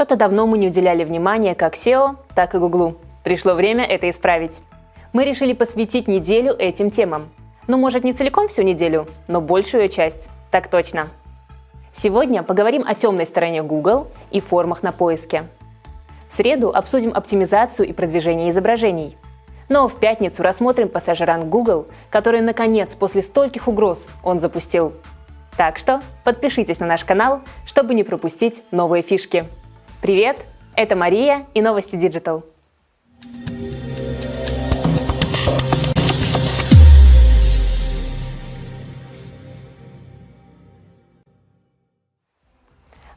Что-то давно мы не уделяли внимания как SEO, так и Google. Пришло время это исправить. Мы решили посвятить неделю этим темам. Ну, может, не целиком всю неделю, но большую часть. Так точно. Сегодня поговорим о темной стороне Google и формах на поиске. В среду обсудим оптимизацию и продвижение изображений. Но в пятницу рассмотрим пассажиранг Google, который, наконец, после стольких угроз он запустил. Так что подпишитесь на наш канал, чтобы не пропустить новые фишки. Привет, это Мария и Новости Digital.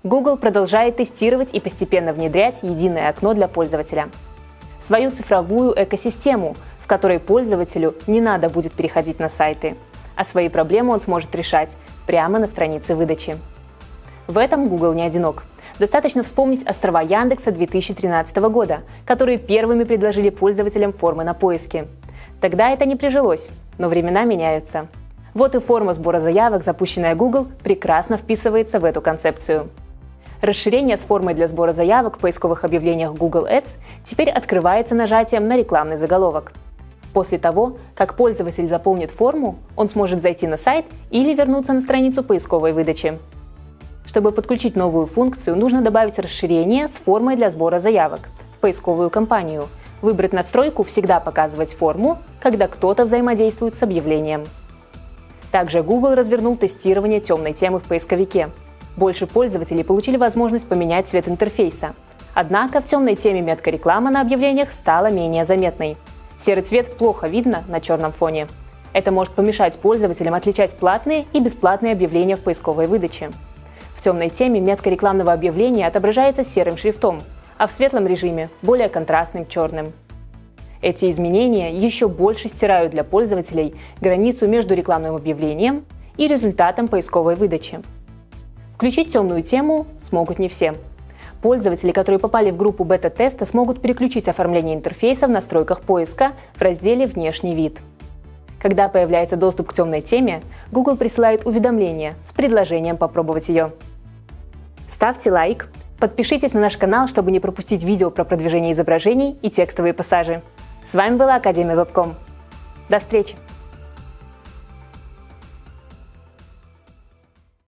Google продолжает тестировать и постепенно внедрять единое окно для пользователя. Свою цифровую экосистему, в которой пользователю не надо будет переходить на сайты, а свои проблемы он сможет решать прямо на странице выдачи. В этом Google не одинок. Достаточно вспомнить острова Яндекса 2013 года, которые первыми предложили пользователям формы на поиске. Тогда это не прижилось, но времена меняются. Вот и форма сбора заявок, запущенная Google, прекрасно вписывается в эту концепцию. Расширение с формой для сбора заявок в поисковых объявлениях Google Ads теперь открывается нажатием на рекламный заголовок. После того, как пользователь заполнит форму, он сможет зайти на сайт или вернуться на страницу поисковой выдачи. Чтобы подключить новую функцию, нужно добавить расширение с формой для сбора заявок в поисковую кампанию, выбрать настройку «Всегда показывать форму», когда кто-то взаимодействует с объявлением. Также Google развернул тестирование темной темы в поисковике – больше пользователей получили возможность поменять цвет интерфейса. Однако в темной теме метка реклама на объявлениях стала менее заметной. Серый цвет плохо видно на черном фоне. Это может помешать пользователям отличать платные и бесплатные объявления в поисковой выдаче. Темной теме метка рекламного объявления отображается серым шрифтом, а в светлом режиме – более контрастным черным. Эти изменения еще больше стирают для пользователей границу между рекламным объявлением и результатом поисковой выдачи. Включить темную тему смогут не все. Пользователи, которые попали в группу бета-теста, смогут переключить оформление интерфейса в настройках поиска в разделе «Внешний вид». Когда появляется доступ к темной теме, Google присылает уведомление с предложением попробовать ее. Ставьте лайк, подпишитесь на наш канал, чтобы не пропустить видео про продвижение изображений и текстовые пассажи. С вами была Академия Вебком. До встречи!